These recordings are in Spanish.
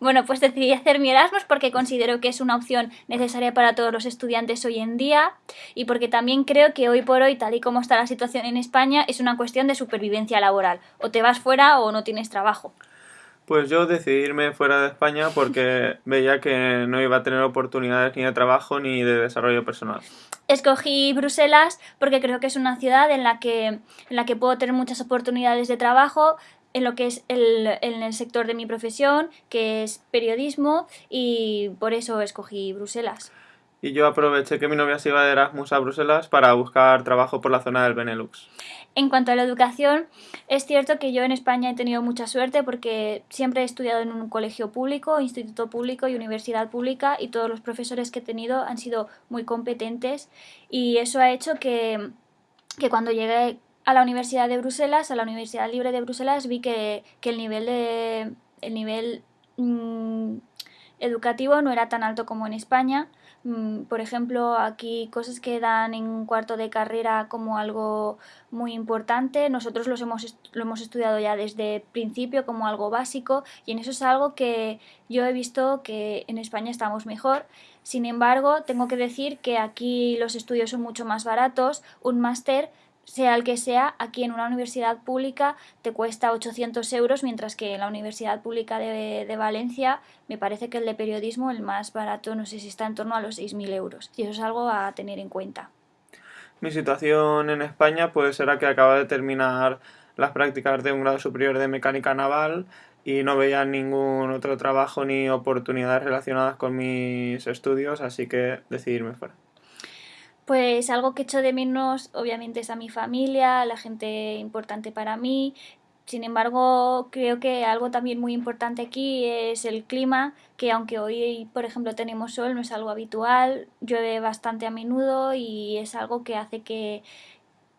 Bueno, pues decidí hacer mi Erasmus porque considero que es una opción necesaria para todos los estudiantes hoy en día y porque también creo que hoy por hoy, tal y como está la situación en España, es una cuestión de supervivencia laboral. O te vas fuera o no tienes trabajo. Pues yo decidí irme fuera de España porque veía que no iba a tener oportunidades ni de trabajo ni de desarrollo personal. Escogí Bruselas porque creo que es una ciudad en la que, en la que puedo tener muchas oportunidades de trabajo, en lo que es el, en el sector de mi profesión, que es periodismo, y por eso escogí Bruselas. Y yo aproveché que mi novia se iba de Erasmus a Bruselas para buscar trabajo por la zona del Benelux. En cuanto a la educación, es cierto que yo en España he tenido mucha suerte porque siempre he estudiado en un colegio público, instituto público y universidad pública y todos los profesores que he tenido han sido muy competentes y eso ha hecho que, que cuando llegué a la Universidad de Bruselas, a la Universidad Libre de Bruselas, vi que, que el nivel, de, el nivel mm, educativo no era tan alto como en España. Mm, por ejemplo, aquí cosas que dan en cuarto de carrera como algo muy importante, nosotros los hemos, lo hemos estudiado ya desde principio como algo básico y en eso es algo que yo he visto que en España estamos mejor. Sin embargo, tengo que decir que aquí los estudios son mucho más baratos, un máster sea el que sea, aquí en una universidad pública te cuesta 800 euros, mientras que en la Universidad Pública de, de, Valencia me parece que el de periodismo, el más barato, no sé si está en torno a los 6.000 euros. Y eso es algo a tener en cuenta. Mi situación en España pues era que acaba de terminar las prácticas de un grado superior de mecánica naval y no veía ningún otro trabajo ni oportunidades relacionadas con mis estudios, así que decidí irme fuera. Pues algo que echo de menos obviamente es a mi familia, a la gente importante para mí. Sin embargo, creo que algo también muy importante aquí es el clima, que aunque hoy, por ejemplo, tenemos sol, no es algo habitual, llueve bastante a menudo y es algo que hace que,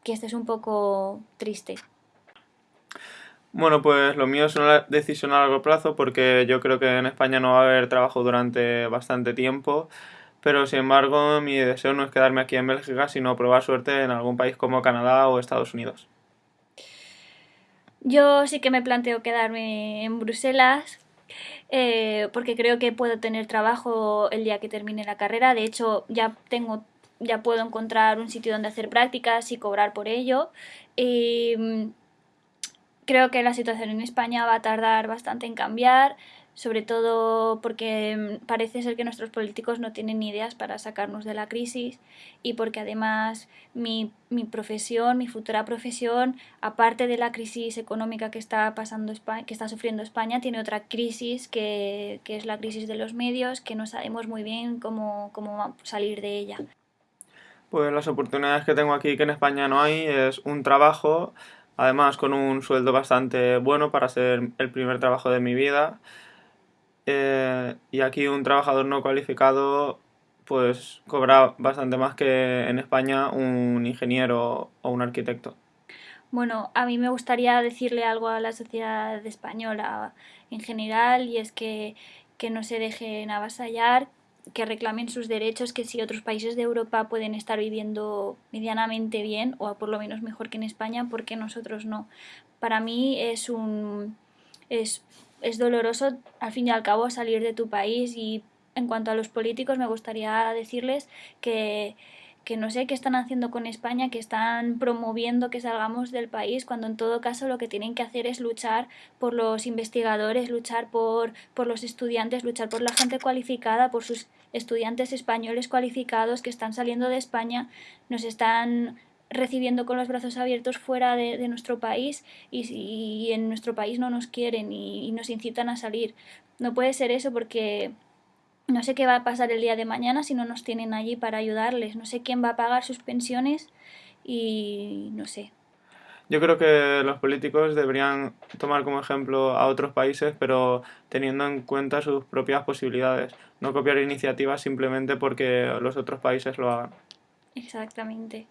que estés un poco triste. Bueno, pues lo mío es una decisión a largo plazo porque yo creo que en España no va a haber trabajo durante bastante tiempo pero sin embargo mi deseo no es quedarme aquí en Bélgica, sino probar suerte en algún país como Canadá o Estados Unidos. Yo sí que me planteo quedarme en Bruselas eh, porque creo que puedo tener trabajo el día que termine la carrera. De hecho, ya tengo ya puedo encontrar un sitio donde hacer prácticas y cobrar por ello. Mm, creo que la situación en España va a tardar bastante en cambiar sobre todo porque mm, parece ser que nuestros políticos no tienen ideas para sacarnos de la crisis y porque además mi, mi profesión, mi futura profesión, aparte de la crisis económica que está, pasando que está sufriendo España, tiene otra crisis que, que es la crisis de los medios, que no sabemos muy bien cómo, cómo salir de ella. Pues las oportunidades que tengo aquí que en España no hay es un trabajo, además con un sueldo bastante bueno para ser el primer trabajo de mi vida, eh, y aquí un trabajador no cualificado pues cobra bastante más que en España un ingeniero o un arquitecto. Bueno, a mí me gustaría decirle algo a la sociedad española en general y es que, que no se dejen avasallar, que reclamen sus derechos, que si otros países de Europa pueden estar viviendo medianamente bien o por lo menos mejor que en España, ¿por qué nosotros no? Para mí es un es es doloroso al fin y al cabo salir de tu país y en cuanto a los políticos me gustaría decirles que, que no sé qué están haciendo con España, que están promoviendo que salgamos del país, cuando en todo caso lo que tienen que hacer es luchar por los investigadores, luchar por, por los estudiantes, luchar por la gente cualificada, por sus estudiantes españoles cualificados que están saliendo de España, nos están recibiendo con los brazos abiertos fuera de, de nuestro país y, y, en nuestro país no nos quieren y, y nos incitan a salir. No puede ser eso porque no sé qué va a pasar el día de mañana si no nos tienen allí para ayudarles. No sé quién va a pagar sus pensiones y no sé. Yo creo que los políticos deberían tomar como ejemplo a otros países, pero teniendo en cuenta sus propias posibilidades. No copiar iniciativas simplemente porque los otros países lo hagan. Exactamente.